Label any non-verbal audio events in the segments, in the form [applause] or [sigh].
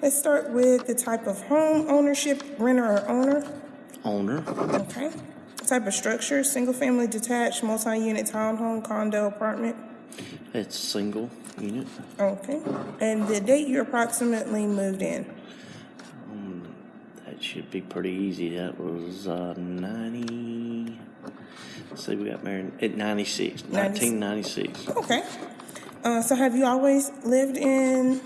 Let's start with the type of home ownership, renter or owner. Owner, Okay. Type of structure, single-family detached, multi-unit townhome, condo, apartment. it's single unit. Okay. And the date you approximately moved in. Um, That should be pretty easy. That was uh, 90. Let's see, we got married at 96, 1996. Okay. Uh, so have you always lived in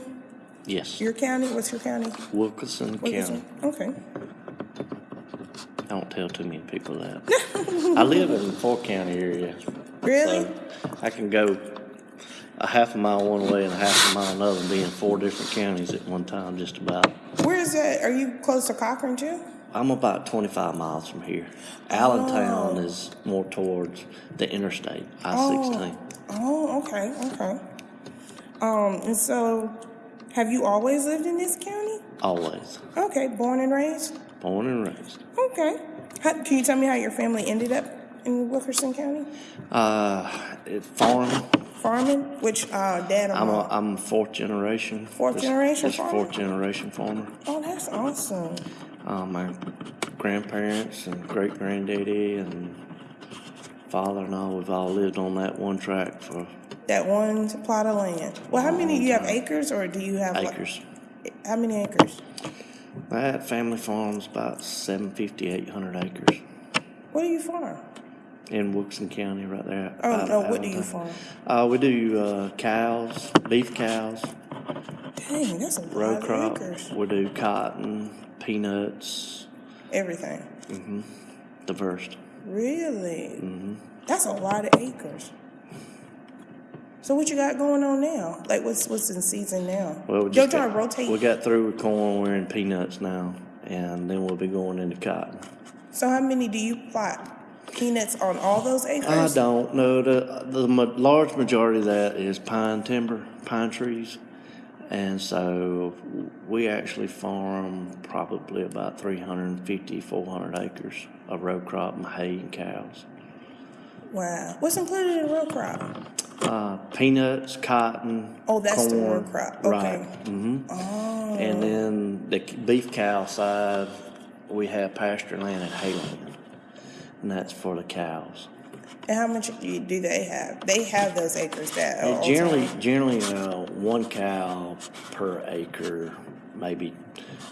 Yes, your county? What's your county? Wilkinson Wilkinson? County. Okay. Don't tell too many people that. [laughs] I live in the Fort County area. Really? So I can go a half a mile one way and a half a mile another and be in four different counties at one time, just about. Where is that? Are you close to Cochran too? I'm about 25 miles from here. Allentown is more towards the interstate, I-16. Oh. Oh, okay, okay. Um, and so have you always lived in this county? Always. Okay, born and raised? Born and raised. Okay. How, can you tell me how your family ended up in Wilkinson County? Uh, farming. Farming? Which uh, dad or I'm a, mom? I'm fourth generation. Fourth This- generation this farmer? fourth generation farmer. oh, that's awesome. Uh, my grandparents and great granddaddy and father and all, we've all lived on that one tract for That one plot of land. Well, how many do you have acres, or do you have like- acres. how many acres? That family farm's about 750, 800 acres What do you farm? in Wilson County right there. Oh out no, of what do you farm? Uh, we do uh, cows, beef cows, Dang, that's a row lot of crop. acres. We do cotton, peanuts, Everything. Mhm. Diverse. Really? Mm-hmm. That's a lot of acres. So what you got going on now? Like what's what's in season now? Well, we just trying to rotate. we got through with corn. We're in peanuts now, and then we'll be going into cotton. so how many do you plot? Peanuts on all those acres? I don't know. The the large majority of that is pine timber, pine trees, and so we actually farm probably about 350, 400 acres of row crop and hay and cows. Wow. What's included in row crop? Uh, peanuts, cotton. Oh, that's the corn, crop. Right. Okay. hmm Oh. And then the beef cow side, we have pasture land and hay land, and that's for the cows. And how much do they have? They have those acres that are generally, generally, uh, one cow per acre, maybe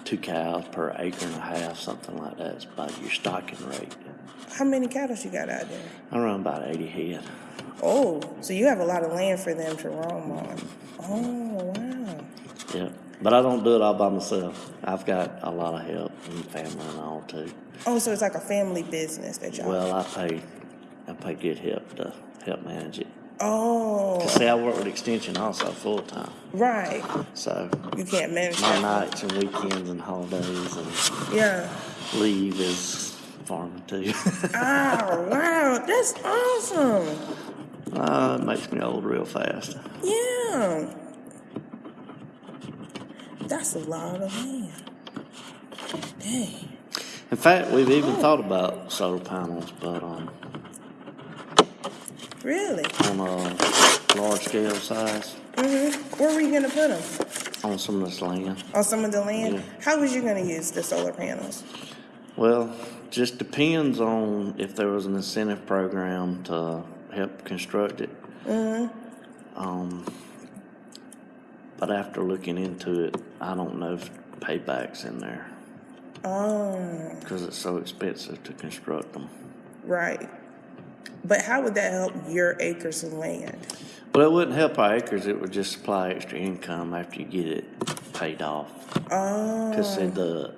two cows per acre and a half, something like that. It's about your stocking rate. How many cattle you got out there? I run about eighty head. Oh, so you have a lot of land for them to roam on. Oh, wow. Yeah, but I don't do it all by myself. I've got a lot of help and family and all too. Oh, so it's like a family business that y'all. Well, I pay, I pay good help to help manage it. oh, see, I work with Extension also full time, right. so You can't manage my nights and weekends and holidays and Yeah. leave is farming too. Oh, [laughs] wow. That's awesome. Uh, it makes me old real fast. Yeah. That's a lot of land. Dang. In fact, we've even thought about solar panels, but um, Really? on a large scale size Mm-hmm. Where were you going to put them? on some of this land. On some of the land? Yeah. How was you going to use the solar panels? Well, just depends on if there was an incentive program to help construct it. Um, but after looking into it, I don't know if payback's in there Oh, because it's so expensive to construct them. right. But how would that help your acres of land? Well, it wouldn't help our acres. It would just supply extra income after you get it paid off. Oh, Because the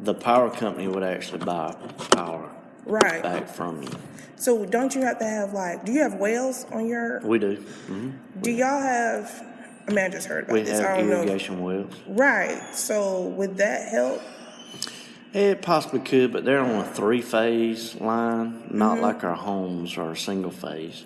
the power company would actually buy power right. back from you. So don't you have to have like, do you have wells on your, We do. hmm do y'all have, I mean, I just heard about We this. I have know. irrigation wells. Right. So would that help? It possibly could, but they're on a three phase line, not Mm-hmm. like our homes are single phase.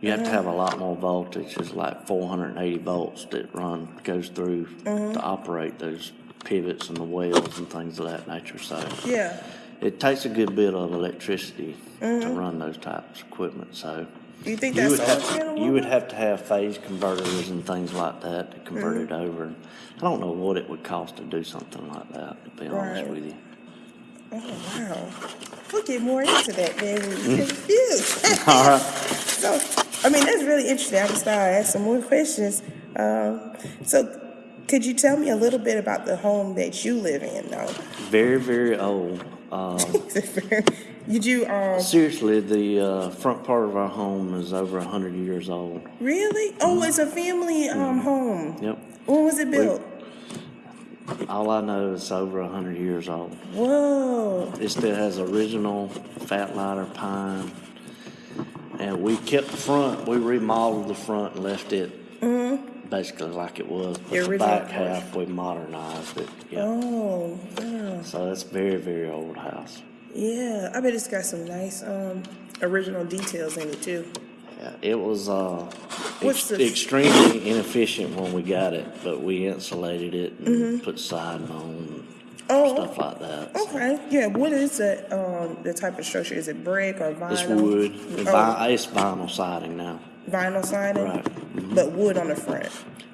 You have to have a lot more voltage. It's like 480 volts that run goes through Mm-hmm. to operate those pivots and the wells and things of that nature. So Yeah. It takes a good bit of electricity Mm-hmm. to run those types of equipment. So you think You would have, you would have to have phase converters and things like that to convert Mm-hmm. it over. I don't know what it would cost to do something like that, to be honest with you. Oh, wow. We'll get more into that, baby. [laughs] Confused. [laughs] All right. [laughs] So, I mean, that's really interesting. I can start asking more questions. Um, so, could you tell me a little bit about the home that you live in, though? Very, very old. Um, [laughs] Did you, um, seriously, the uh, front part of our home is over hundred years old. really? Oh, it's a family um, home. Yep. When was it built? All I know is over hundred years old. Whoa. It still has original fat lighter pine. And we kept the front, we remodeled the front and left it basically like it was. But. The the back half, we modernized it. Yeah. Oh, yeah. So it's very, very old house. Yeah. I bet it's got some nice um, original details in it, too. Yeah, it was uh, ex- extremely inefficient when we got it, but we insulated it and Mm-hmm. put siding on, Oh, stuff like that. Okay, yeah. What is the um the type of structure? Is it brick or vinyl? It's wood. Oh, it's vinyl siding now. Vinyl siding, Right. Mm-hmm. but wood on the front.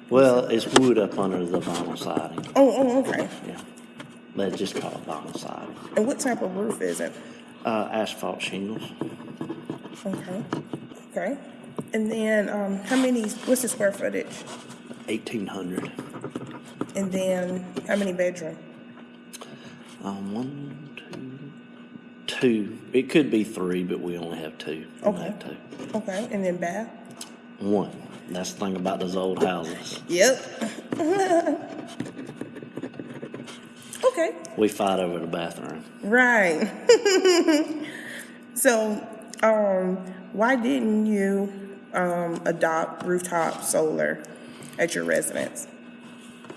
Well, it's wood up under the vinyl siding. Oh, oh, okay. Yeah, they just call it vinyl siding. And what type of roof is it? Uh, asphalt shingles. Okay, okay. And then um, how many? What's the square footage? Eighteen hundred. And then how many bedroom? Um, one, two. It could be three, but we only have two. We Okay. have two. Okay, and then bath. One. That's the thing about those old houses. Yep. [laughs] okay. We fight over the bathroom. Right. [laughs] so, um, why didn't you um, adopt rooftop solar at your residence?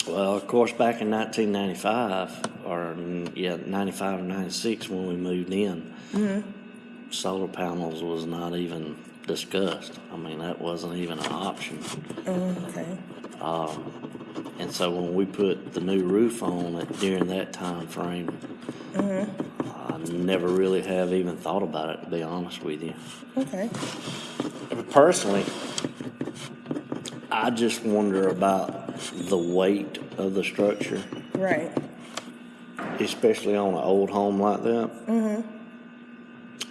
Well, of course, back in 1995, or mm, yeah, 95 or 96, when we moved in, mm-hmm. solar panels was not even discussed. I mean, that wasn't even an option. Mm, okay. Um, and so when we put the new roof on it during that time frame, mm-hmm. I never really have even thought about it, to be honest with you. Okay. Personally, I just wonder about the weight of the structure. Right. especially on an old home like that, mm-hmm.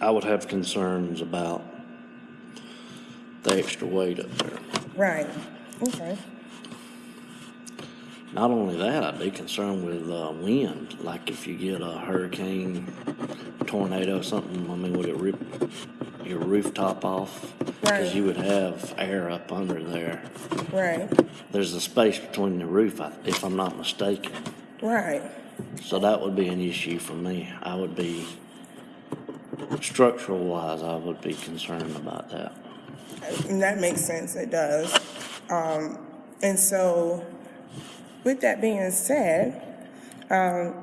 I would have concerns about the extra weight up there. Right. Okay. Not only that, I'd be concerned with uh, wind. Like if you get a hurricane, tornado, something. I mean, would it rip your rooftop off? Because Right. you would have air up under there. Right. There's a space between the roof, if I'm not mistaken. Right. So that would be an issue for me. I would be, structural wise, I would be concerned about that. And that makes sense. It does. Um, and so, with that being said, um,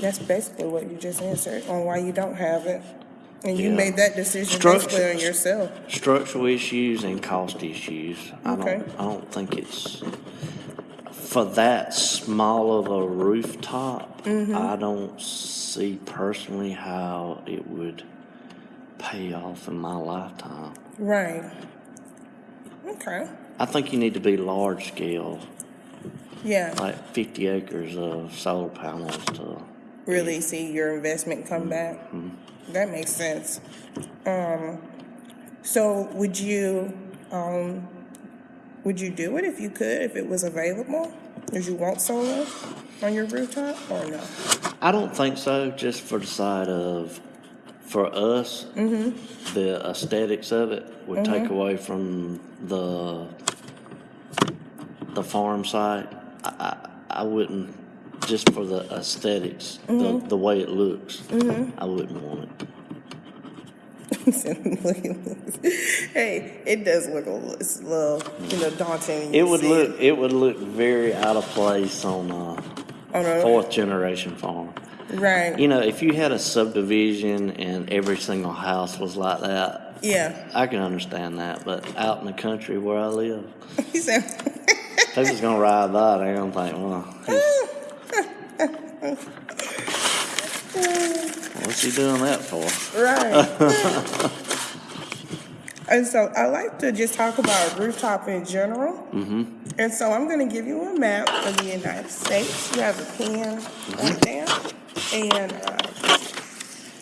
that's basically what you just answered on why you don't have it. And you Yeah. made that decision Structure- basically on yourself. Structural issues and cost issues. I Okay. don't, I don't think it's, for that small of a rooftop, Mm-hmm. I don't see personally how it would pay off in my lifetime. Right. Okay. I think you need to be large scale, Yeah. like fifty acres of solar panels to Really see your investment come back. That makes sense. Um, so would you um, would you do it if you could, if it was available? Would you want solar on your rooftop or no? I don't think so, just for the side of, for us, mm-hmm. the aesthetics of it would take mm-hmm. away from the, the farm side. I, I, I wouldn't, just for the aesthetics, the, mm-hmm. the way it looks, I wouldn't want it. Look at this. hey, it does look a little, it's a little you know, daunting. It would look, it would look very out of place on a On a- fourth generation farm. Right. You know, if you had a subdivision and every single house was like that, Yeah. I can understand that, but out in the country where I live, [laughs] He said, people's gonna ride by, they're gonna think, well, [laughs] what's he doing that for? right. [laughs] And so I like to just talk about rooftop in general. Mm-hmm. And so I'm going to give you a map of the United States. You have a pen right there. And, uh,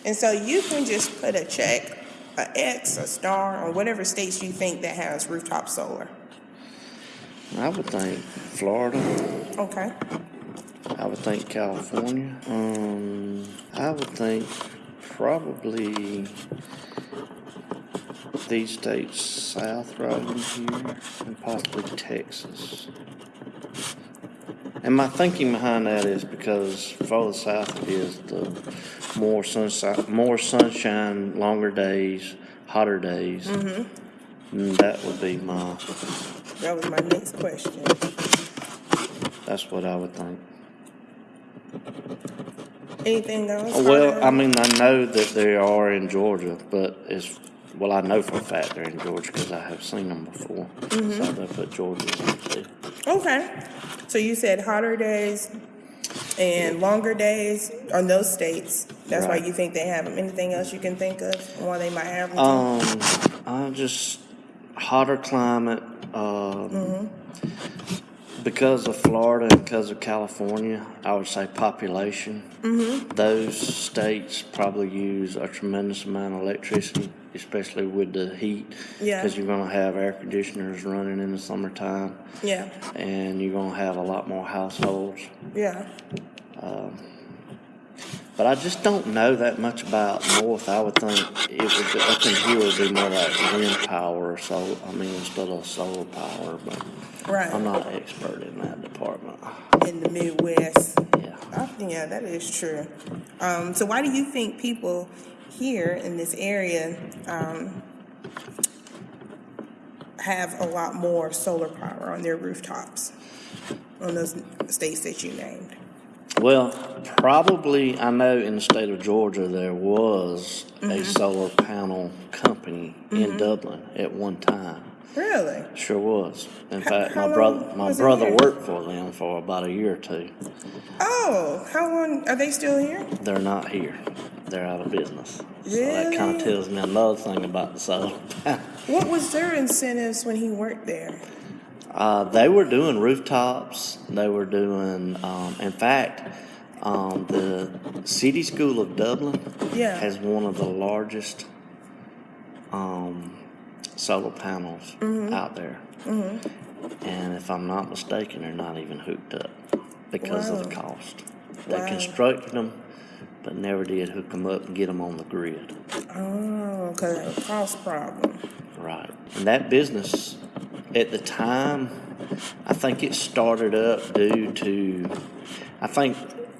and so you can just put a check, a X, a star, on whatever states you think that has rooftop solar. I would think Florida. Okay. I would think California. Um, I would think probably these states south right in here, and possibly Texas. And my thinking behind that is because further south is the more sunshine, more sunshine, longer days, hotter days. And that would be my. That was my next question. That's what I would think. Anything else? Well, I mean, I know that they are in Georgia, but it's, well, I know for a fact they're in Georgia because I have seen them before. Mm-hmm. So they put Georgia in too. Okay. So you said hotter days and longer days on those states. That's why you think they have them. Anything else you can think of why they might have them? Um, I just hotter climate. Um, Mm-hmm. because of Florida and because of California, I would say population. Mm-hmm. Those states probably use a tremendous amount of electricity, especially with the heat. Yeah. Because you're going to have air conditioners running in the summertime, yeah. and you're going to have a lot more households. Yeah. Um, But I just don't know that much about north. I would think it would be, up in here would be more like wind power or so. I mean, instead of solar power. But Right. I'm not an expert in that department. In the Midwest. Yeah. I yeah, that is true. Um, so why do you think people here in this area um, have a lot more solar power on their rooftops on those states that you named? Well, probably I know in the state of Georgia there was Mm-hmm. a solar panel company in Dublin at one time. Really? Sure was. In How- fact, how my brother my brother worked for them for about a year or two. Oh, how long are they still here? They're not here. They're out of business. So that kind of tells me another thing about the solar [laughs] panel. What was their incentives when he worked there? Uh, they were doing rooftops. They were doing, um, in fact, um, the City School of Dublin Yeah. has one of the largest um, solar panels Mm-hmm. out there. And if I'm not mistaken, they're not even hooked up because of the cost. They Wow. constructed them, but never did hook them up and get them on the grid. Oh, because of a cost problem. Right. And that business, at the time, I think it started up due to, I think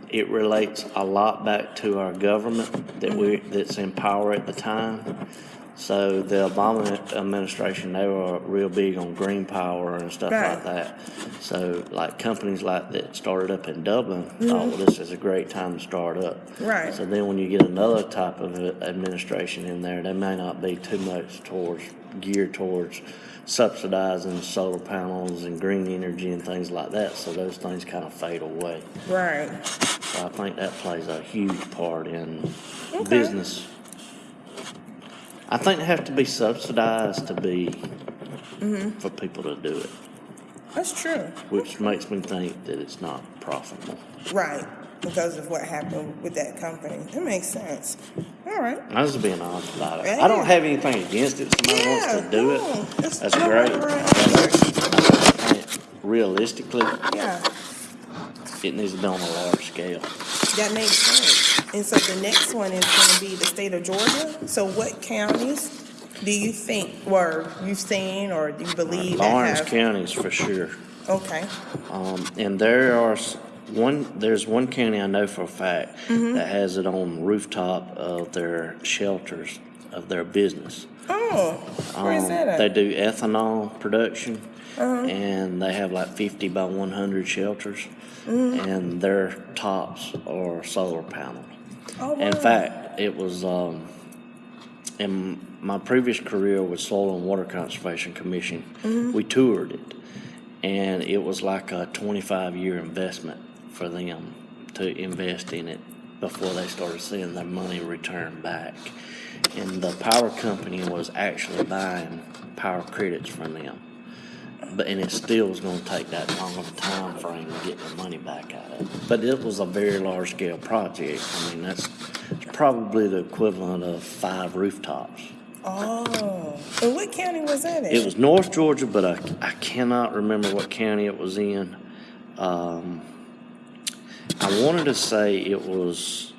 it relates a lot back to our government that we mm-hmm. that's in power at the time. So the Obama administration, they were real big on green power and stuff Right. like that. So like companies like that started up in Dublin mm-hmm. thought, well, this is a great time to start up. Right. So then when you get another type of administration in there, they may not be too much towards geared towards subsidizing solar panels and green energy and things like that. So those things kind of fade away. Right. So I think that plays a huge part in Okay. business. I think they have to be subsidized to be Mm-hmm. for people to do it, That's true. which makes me think that it's not profitable. Right. Because of what happened with that company. It makes sense. All right. I was being honest about it. I don't have anything against it. Somebody wants to do no, it. it's- That's no great. right. Realistically, Yeah. it needs to be on a large scale. That makes sense. And so the next one is going to be the state of Georgia. So what counties do you think, were you've seen, or do you believe Laurens have? County's for sure. Okay. Um, and there are one. There's one county I know for a fact Mm-hmm. that has it on the rooftop of their shelters of their business. Oh, where is Um, that at? They do ethanol production, Uh-huh. and they have like 50 by 100 shelters, Mm-hmm. and their tops are solar panels. Oh, In fact, it was um, in my previous career with Soil and Water Conservation Commission. Mm-hmm. We toured it, and it was like a 25 year investment for them to invest in it before they started seeing their money return back. And the power company was actually buying power credits from them. But, and it still was gonna take that long of a time frame to get the money back out of it. But it was a very large scale project. I mean, that's it's probably the equivalent of five rooftops. Oh, and what county was that in? It was North Georgia, but I, I cannot remember what county it was in. Um, I wanted to say it was,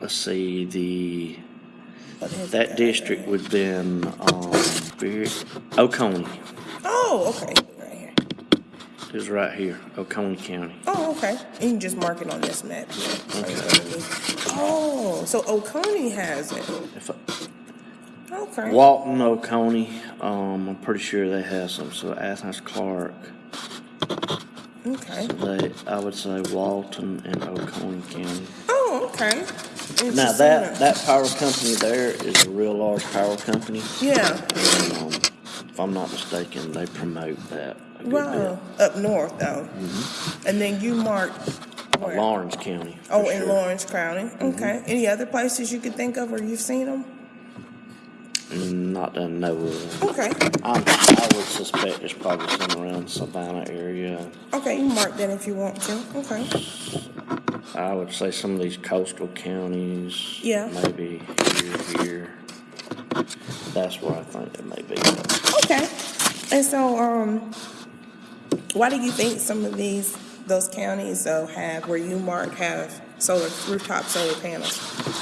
let's see, the that district would have been um, very, Oconee. Oh, okay, right here. It was right here, Oconee County. Oh, okay. You can just mark it on this map. So it's be- Oh, so Oconee has it. If I, Okay. Walton, Oconee, um, I'm pretty sure they have some. So Athens, Clarke, Okay. they, I would say Walton and Oconee County. Oh, okay. Now that that power company there is a real large power company. Yeah. And, um, if I'm not mistaken, they promote that good Wow. Up north though. Mm-hmm. And then you mark. bit. where? Laurens County. Oh, in sure. Laurens County. Mm-hmm. Okay. Any other places you could think of where you've seen them? Mm, not that I know of. Okay. I'm, I would suspect there's probably some around Savannah area. Okay, you mark that if you want to. Okay. I would say some of these coastal counties. Yeah. Maybe here, here. That's where I think it may be. Okay. And so, um, why do you think some of these those counties though have where you mark have solar rooftop solar panels?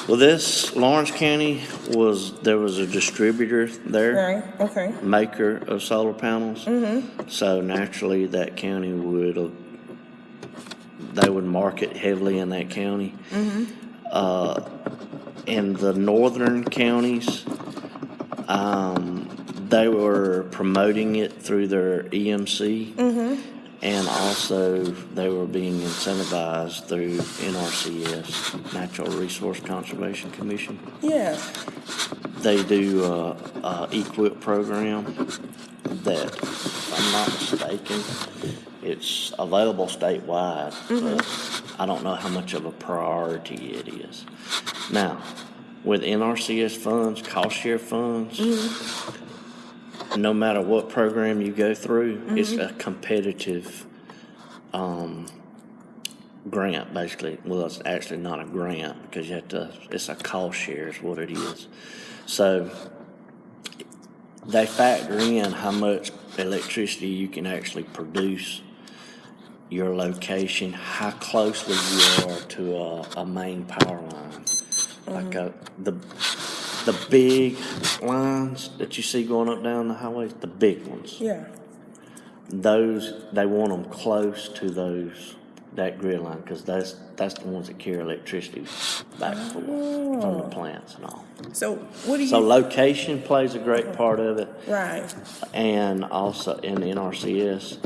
Well, this Laurens County was there was a distributor there. Right. Okay. maker of solar panels. Mm-hmm. So naturally, that county would uh, they would market heavily in that county. Mm-hmm. Uh, in the northern counties, um, they were promoting it through their EMC. Mm-hmm. And also, they were being incentivized through NRCS, Natural Resource Conservation Commission Yeah. they do uh, a, a EQIP program that, if I'm not mistaken, it's available statewide, but mm-hmm. I don't know how much of a priority it is. Now, with NRCS funds, cost share funds, no matter what program you go through, it's a competitive um, grant, basically. Well, it's actually not a grant because you have to, it's a cost share, is what it is. So they factor in how much electricity you can actually produce, your location, how closely you are to a, a main power line. Like uh the, the big lines that you see going up down the highways, the big ones Yeah. those they want them close to those that grid line because that's that's the ones that carry electricity back and forth from the plants and all. So what do you? So location plays a great part of it, right. and also in the NRCS,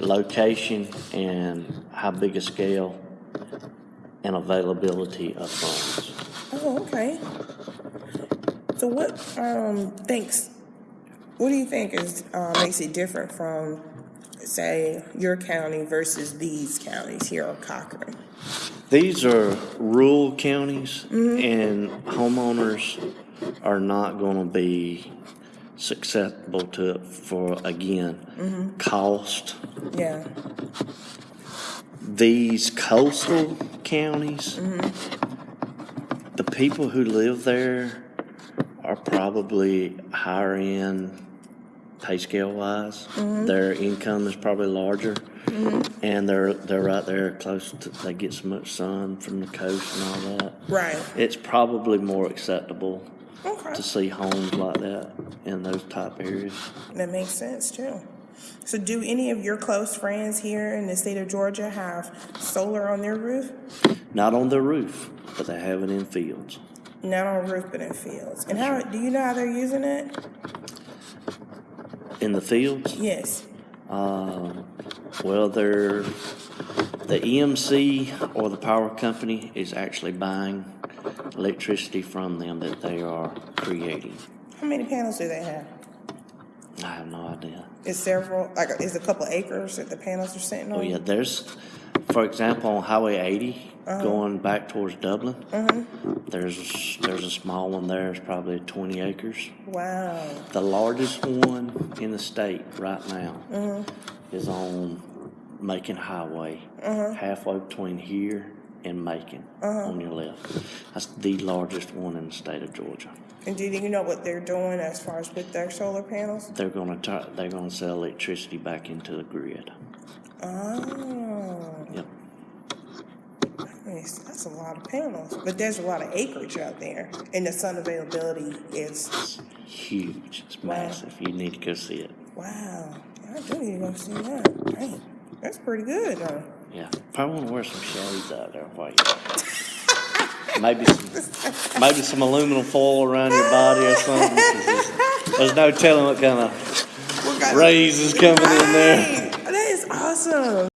location and how big a scale and availability of funds. Oh, okay. So what um thinks? What do you think is uh, makes it different from, say, your county versus these counties here on Cochran? These are rural counties, and homeowners are not going to be susceptible to it for, again, cost. Yeah. These coastal counties, the people who live there are probably higher end pay scale wise. Mm-hmm. Their income is probably larger. Mm-hmm. And they're they're right there close to they get so much sun from the coast and all that. Right. It's probably more acceptable Okay. to see homes like that in those type areas. That makes sense too. So, do any of your close friends here in the state of Georgia have solar on their roof? Not on their roof, but they have it in fields. Not on roof, but in fields. And how do you know how they're using it? In the fields, Yes. um, well, they're the EMC or the power company is actually buying electricity from them that they are creating. How many panels do they have? I have no idea. Is several like is a couple acres that the panels are sitting on? Oh yeah, there's for example, on Highway 80, Uh-huh. going back towards Dublin, there's there's a small one there. It's probably 20 acres. Wow. The largest one in the state right now Uh-huh. is on Macon Highway, halfway between here and Macon Uh-huh. on your left. That's the largest one in the state of Georgia. And do you know what they're doing as far as with their solar panels? They're gonna try, they're gonna sell electricity back into the grid. Oh, Yep. that's a lot of panels, but there's a lot of acreage out there, and the sun availability is It's huge. It's massive. You need to go see it. wow. I do need to go see that. Dang, that's pretty good, huh? Yeah, probably want to wear some shades out there while you. [laughs] maybe some, maybe some aluminum foil around your body or something. There's, no telling what kind of rays is coming right. in there. That is awesome.